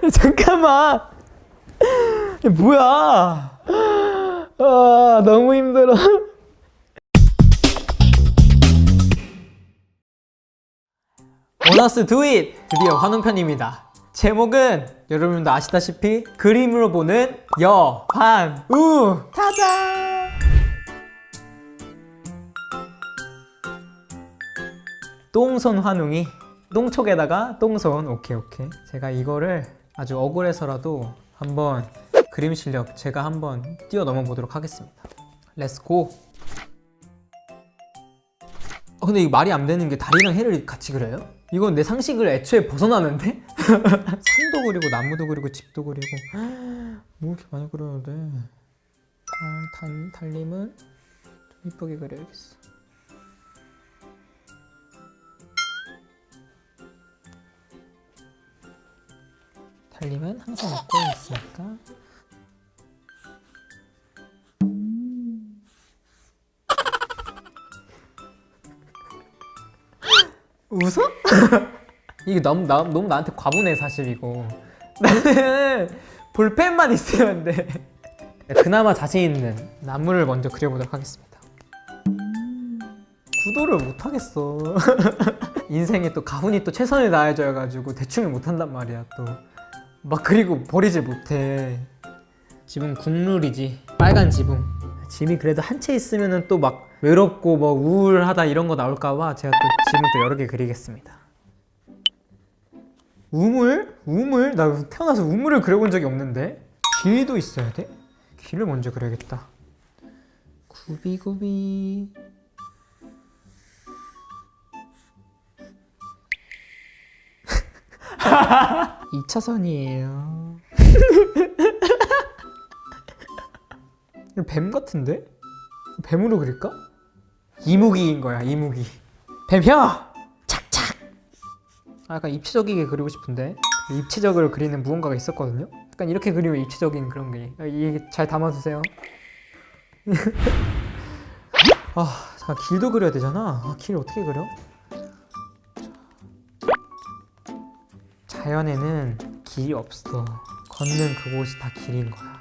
잠깐만. 이게 뭐야? 아 너무 힘들어. 보너스 두잇 드디어 환웅편입니다. 제목은 여러분도 아시다시피 그림으로 보는 여환우. 짜잔! 똥손 환웅이 똥촉에다가 똥손 오케이 오케이. 제가 이거를 아주 억울해서라도 한번 그림 실력 제가 한번 뛰어넘어 보도록 하겠습니다 let's go 어, 근데 이거 말이 안 되는 게 다리랑 해를 같이 그려요? 이건 내 상식을 애초에 벗어나는데? 산도 그리고 나무도 그리고 집도 그리고 뭐 이렇게 많이 그려야 돼 달, 달, 달님은 좀 이쁘게 그려야겠어 달님은 항상 웃고 있으니까. 웃어? 이게 너무, 나, 너무 나한테 과분해 사실 이거. 나는 볼펜만 있으면 돼. 그나마 자신 있는 나무를 먼저 그려보도록 하겠습니다. 구도를 못하겠어. 인생에 또 가훈이 또 최선을 다해줘가지고 대충을 못한단 말이야 또 막 그리고 버리질 못해. 지붕 국룰이지. 빨간 지붕. 집이 그래도 한 채 있으면 또 막 외롭고 뭐 우울하다 이런 거 나올까봐 제가 또 지붕 또 여러 개 그리겠습니다. 우물? 우물? 나 태어나서 우물을 그려본 적이 없는데. 길도 있어야 돼? 길을 먼저 그려야겠다. 구비구비 2차선이에요 뱀 같은데? 뱀으로 그릴까? 이무기인 거야 이무기 뱀혀! 착착! 아, 약간 입체적이게 그리고 싶은데 입체적으로 그리는 무언가가 있었거든요? 약간 이렇게 그리면 입체적인 그런 게 아, 이게 잘 담아주세요 아 잠깐 길도 그려야 되잖아 아, 길 어떻게 그려? 자연에는 길이 없어. 걷는 그곳이 다 길인 거야.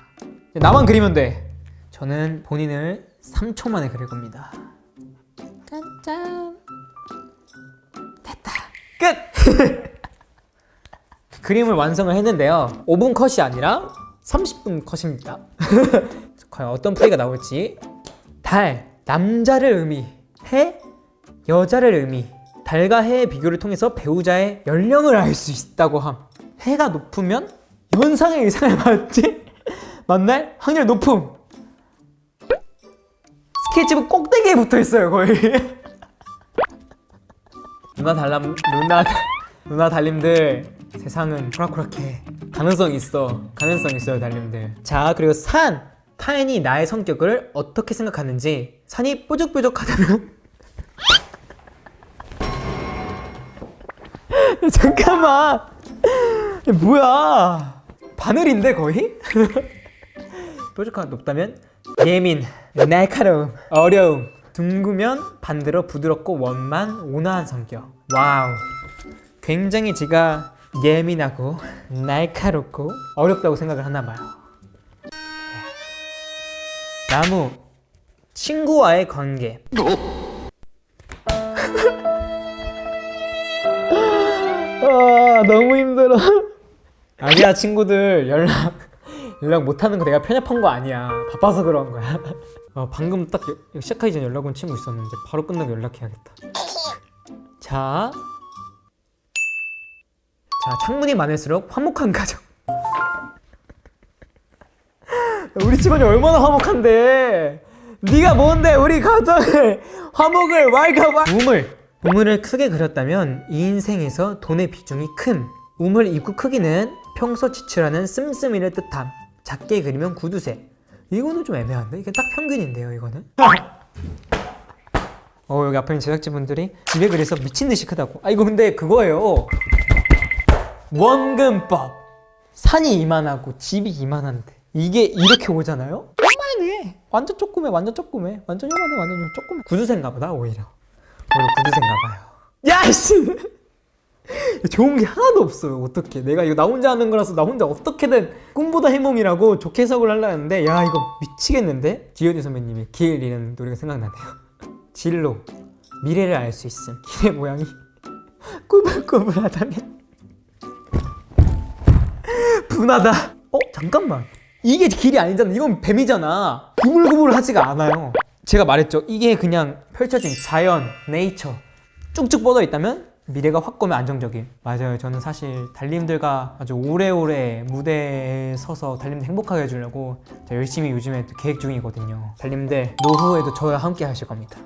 나만 그리면 돼. 저는 본인을 3초 만에 그릴 겁니다. 짠짠. 됐다. 끝! 그림을 완성을 했는데요. 5분 컷이 아니라 30분 컷입니다. 과연 어떤 플레이가 나올지. 달, 남자를 의미 해, 여자를 의미 달과 해의 비교를 통해서 배우자의 연령을 알 수 있다고 함. 해가 높으면 연상의 의상을 받지? 만날 확률 높음. 스케치북 꼭대기에 붙어 있어요 거의. 누나 달람 누나 누나 달님들 세상은 호락호락해. 가능성 있어. 가능성 있어요 달님들. 자 그리고 산. 타인이 나의 성격을 어떻게 생각하는지 산이 뾰족뾰족하다면 잠깐만. 뭐야? 바늘인데 거의? 뾰족하가 높다면 예민, 날카로움, 어려움 둥그면 반대로 부드럽고 원만 온화한 성격. wow. 굉장히 제가 예민하고 날카롭고 어렵다고 생각을 하나봐요. 나무. 친구와의 관계 아 너무 힘들어. 아니야 친구들. 연락 연락 못하는 거 내가 편협한 거 아니야. 바빠서 그런 거야. 어, 방금 딱 여- 시작하기 전에 연락 온 친구 있었는데 바로 끝나고 연락해야겠다. 자, 자 창문이 많을수록 화목한 가정 우리 집안이 얼마나 화목한데. 네가 뭔데? 우리 가정을. 화목을 왈가왈 우물 우물을 크게 그렸다면 이 인생에서 돈의 비중이 큰 우물 입구 크기는 평소 지출하는 씀씀이를 뜻함. 작게 그리면 구두쇠 이거는 좀 애매한데? 이게 딱 평균인데요 이거는? 어 여기 앞에 있는 제작진분들이 집에 그래서 미친듯이 크다고. 아 이거 근데 그거예요. 원근법. 산이 이만하고 집이 이만한데. 이게 이렇게 오잖아요? 요만해 완전 조그매 완전 조그매. 완전 요만해 완전 조그매. 구두쇠인가 보다 오히려 오히려 구두쇠인가 봐요. 야이씨! 좋은 게 하나도 없어요 어떻게. 내가 이거 나 혼자 하는 거라서 나 혼자 어떻게든 꿈보다 해몽이라고 좋게 해석을 하려 했는데 야 이거 미치겠는데? 지효디 선배님의 길이라는 노래가 생각나네요. 진로 미래를 알 수 있음. 길의 모양이 꾸불꾸불하다면 분하다. 어 잠깐만. 이게 길이 아니잖아. 이건 뱀이잖아. 구불구불하지가 않아요 제가 말했죠. 이게 그냥 펼쳐진 자연 네이처 쭉쭉 뻗어 있다면 미래가 확고면 안정적인. 맞아요. 저는 사실 달님들과 아주 오래오래 무대에 서서 달님들 행복하게 해주려고 저 열심히 요즘에 또 계획 중이거든요. 달님들 노후에도 저와 함께 하실 겁니다.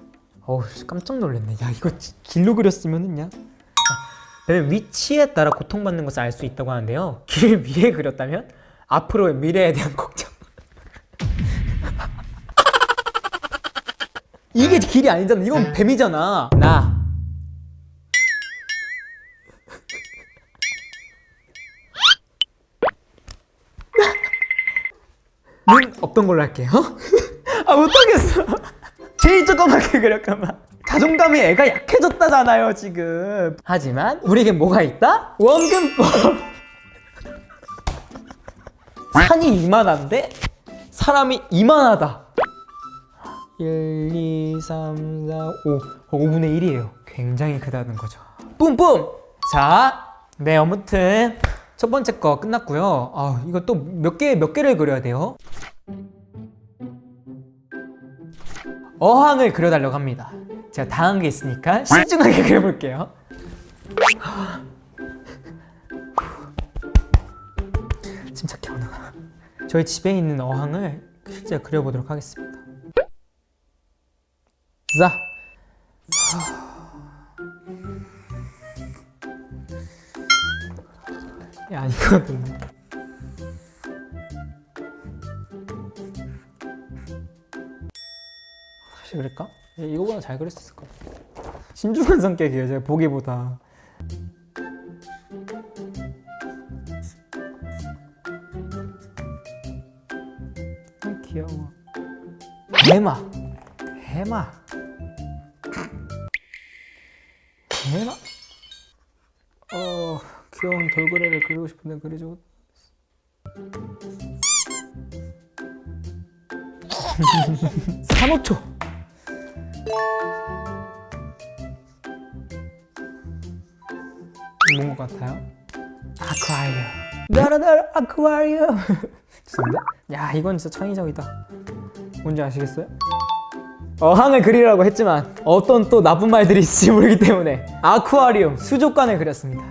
어우 깜짝 놀랐네. 야 이거 지- 길로 그렸으면은야 뱀의 위치에 따라 고통받는 것을 알 수 있다고 하는데요. 길 위에 그렸다면 앞으로의 미래에 대한 걱정 이게 길이 아니잖아. 이건 뱀이잖아. 나. 눈 없던 걸로 할게요. 아 못하겠어. 제일 조그맣게 그렸구만 자존감이 애가 약해졌다잖아요 지금. 하지만 우리에게 뭐가 있다? 원근법. 산이 이만한데 사람이 이만하다 1, 2, 3, 4, 5 5분의 1이에요. 굉장히 크다는 거죠. 뿜뿜! 자, 네 아무튼 첫 번째 거 끝났고요. 아 이거 또 몇 개 몇 개를 그려야 돼요? 어항을 그려달라고 합니다. 제가 당한 게 있으니까 신중하게 그려볼게요. 침착해 언어가 저희 집에 있는 어항을 실제 그려보도록 하겠습니다 자 야, 아니거든. 다시 그릴까? 예, 이거보다 잘 있을 것 같아. 신중한 성격이에요, 제가 보기보다. 아, 귀여워. 해마. 해마. 해마? 어, 귀여운 돌고래를 그리고 싶은데 그리죠. 산호초. 뭔 것 같아요? 아쿠아리움. 나라나라 아쿠아리움. 죄송합니다. 야, 이건 진짜 창의적이다. 뭔지 아시겠어요? 어항을 그리라고 했지만 어떤 또 나쁜 말들이 있을지 모르기 때문에 아쿠아리움 수족관을 그렸습니다.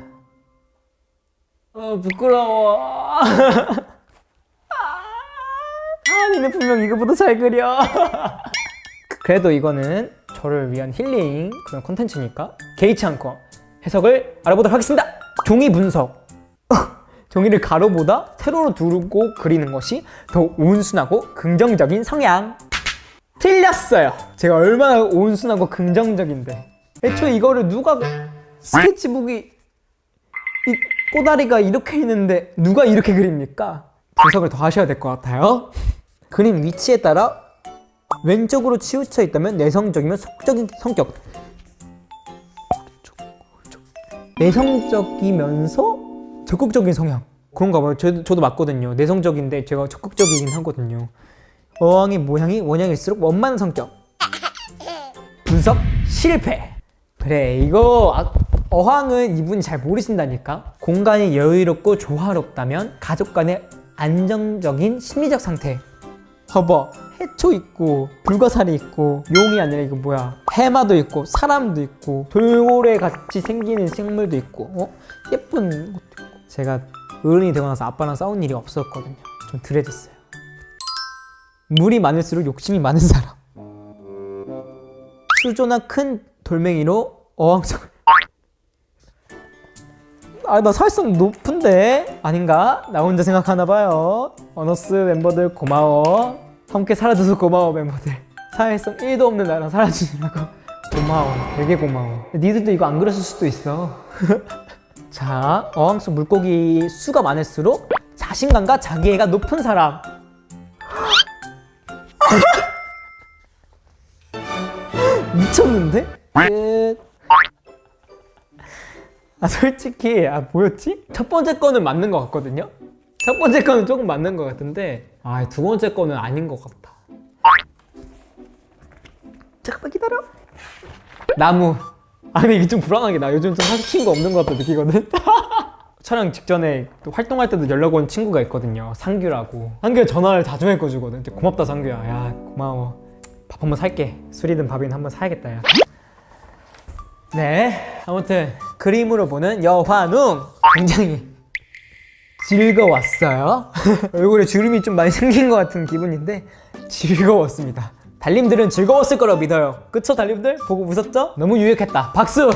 어 부끄러워. 하은이는 분명 이거보다 잘 그려. 그래도 이거는 저를 위한 힐링 그런 콘텐츠니까 개의치 않고 해석을 알아보도록 하겠습니다. 종이 분석. 종이를 가로보다 세로로 두르고 그리는 것이 더 온순하고 긍정적인 성향. 틀렸어요. 제가 얼마나 온순하고 긍정적인데. 애초에 이거를 누가 스케치북이 이 꼬다리가 이렇게 있는데 누가 이렇게 그립니까? 분석을 더 하셔야 될 것 같아요. 그림 위치에 따라 왼쪽으로 치우쳐 있다면 내성적이면 속적인 성격. 내성적이면서 적극적인 성향. 그런가 봐요. 저, 저도 맞거든요. 내성적인데 제가 적극적이긴 하거든요. 어항의 모양이 원형일수록 원만한 성격. 분석 실패. 그래 이거 아- 어항은 이분이 잘 모르신다니까. 공간이 여유롭고 조화롭다면 가족 간의 안정적인 심리적 상태. 봐봐 해초 있고 불가사리 있고 용이 아니라 이거 뭐야? 해마도 있고 사람도 있고 돌고래 같이 생기는 생물도 있고 어? 예쁜 것도 있고. 제가 어른이 되고 나서 아빠랑 싸운 일이 없었거든요. 좀 덜해졌어요 물이 많을수록 욕심이 많은 사람. 수조나 큰 돌멩이로 어항성을 아나 사회성 높은데? 아닌가? 나 혼자 생각하나 봐요. 어너스 멤버들 고마워. 함께 살아줘서 고마워 멤버들. 사회성 1도 없는 나랑 살아주느라고 고마워. 되게 고마워. 니들도 이거 안 그랬을 수도 있어. 자 어항 속 물고기 수가 많을수록 자신감과 자기애가 높은 사람 미쳤는데? 끝. 아 솔직히 아 뭐였지? 첫 번째 거는 맞는 것 같거든요. 첫 번째 거는 조금 맞는 것 같은데 아 두 번째 거는 아닌 것 같다. 잠깐만 기다려. 나무. 아 근데 이게 좀 불안하게 나 요즘 좀 사실 친구 없는 것 같다 느끼거든. 촬영 직전에 또 활동할 때도 연락 온 친구가 있거든요. 상규라고. 상규가 전화를 자주 해줘주거든. 진짜 고맙다 상규야. 야 고마워. 밥 한번 살게. 술이든 밥이든 한번 사야겠다 야. 네, 아무튼 그림으로 보는 여환웅 굉장히 즐거웠어요. 얼굴에 주름이 좀 많이 생긴 것 같은 기분인데 즐거웠습니다. 달님들은 즐거웠을 거라 믿어요. 그쵸 달님들? 보고 웃었죠? 너무 유익했다. 박수!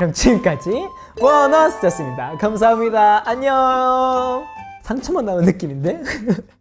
그럼 지금까지 원어스였습니다. 감사합니다. 안녕. 상처만 나는 느낌인데?